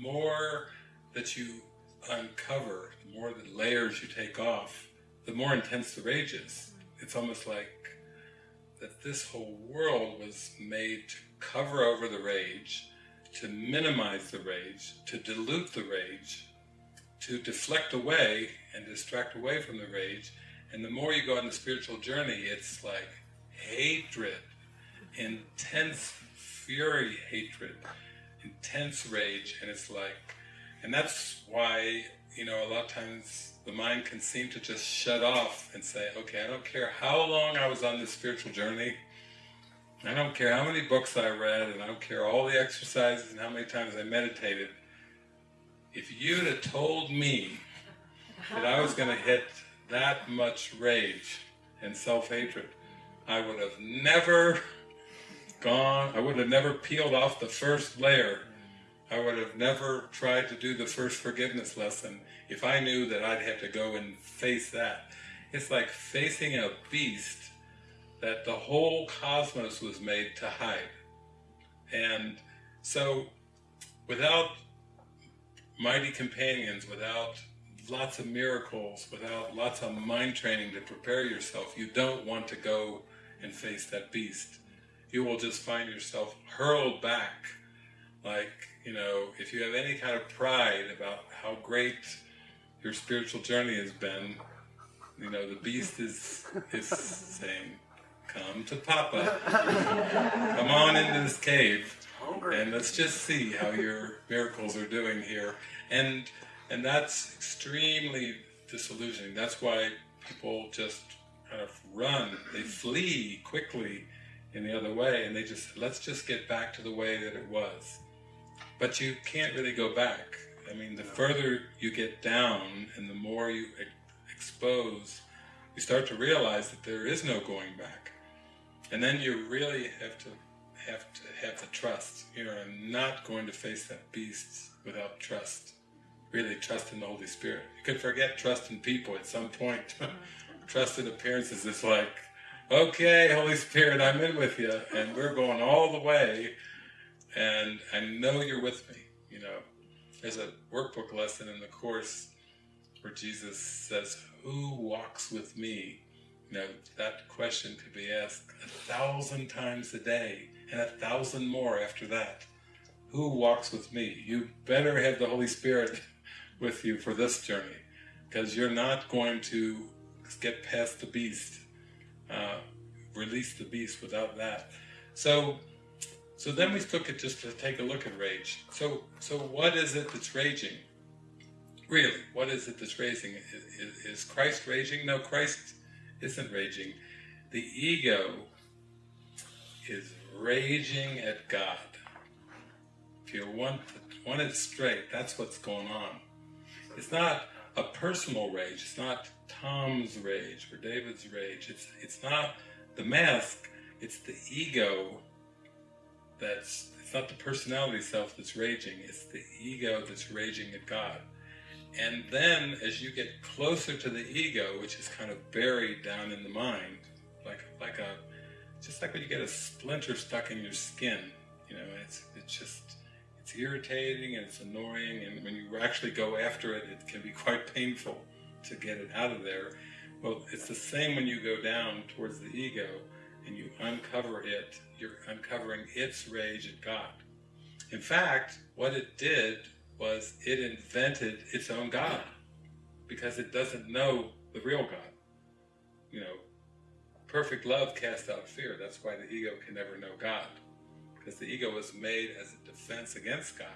more that you uncover, the more the layers you take off, the more intense the rage is. Mm. It's almost like that this whole world was made to cover over the rage, to minimize the rage, to dilute the rage, to deflect away and distract away from the rage. And the more you go on the spiritual journey, it's like hatred, intense fury hatred, intense rage, and it's like, and that's why, you know, a lot of times the mind can seem to just shut off and say, okay, I don't care how long I was on this spiritual journey, I don't care how many books I read, and I don't care all the exercises and how many times I meditated, if you'd have told me that I was going to hit that much rage and self-hatred, I would have never gone, I would have never peeled off the first layer. I would have never tried to do the first forgiveness lesson if I knew that I'd have to go and face that. It's like facing a beast that the whole cosmos was made to hide. And so without mighty companions, without lots of miracles, without lots of mind training to prepare yourself, you don't want to go and face that beast. You will just find yourself hurled back. Like, you know, if you have any kind of pride about how great your spiritual journey has been, you know, the beast is, is saying, come to Papa, come on into this cave, and let's just see how your miracles are doing here. And, and that's extremely disillusioning. That's why people just kind of run, they flee quickly in the other way, and they just, let's just get back to the way that it was. But you can't really go back. I mean, the further you get down and the more you expose, you start to realize that there is no going back. And then you really have to have to have the trust. You I'm not going to face that beast without trust. Really trust in the Holy Spirit. You could forget trust in people at some point. trust in appearances is like, okay, Holy Spirit, I'm in with you, and we're going all the way, and I know you're with me, you know. There's a workbook lesson in the Course where Jesus says, who walks with me? You know, that question could be asked a thousand times a day, and a thousand more after that. Who walks with me? You better have the Holy Spirit with you for this journey, because you're not going to get past the beast, uh, release the beast without that. So, so then we took it just to take a look at rage. So, so what is it that's raging? Really, what is it that's raging? Is, is Christ raging? No, Christ isn't raging. The ego is raging at God. If you want, want it straight, that's what's going on. It's not a personal rage, it's not Tom's rage or David's rage, it's, it's not the mask, it's the ego that's, it's not the personality self that's raging, it's the ego that's raging at God. And then as you get closer to the ego, which is kind of buried down in the mind, like like a just like when you get a splinter stuck in your skin, you know, it's it's just irritating and it's annoying and when you actually go after it, it can be quite painful to get it out of there. Well, it's the same when you go down towards the ego and you uncover it, you're uncovering its rage at God. In fact, what it did was it invented its own God because it doesn't know the real God. You know, perfect love casts out fear. That's why the ego can never know God because the ego was made as a defense against God.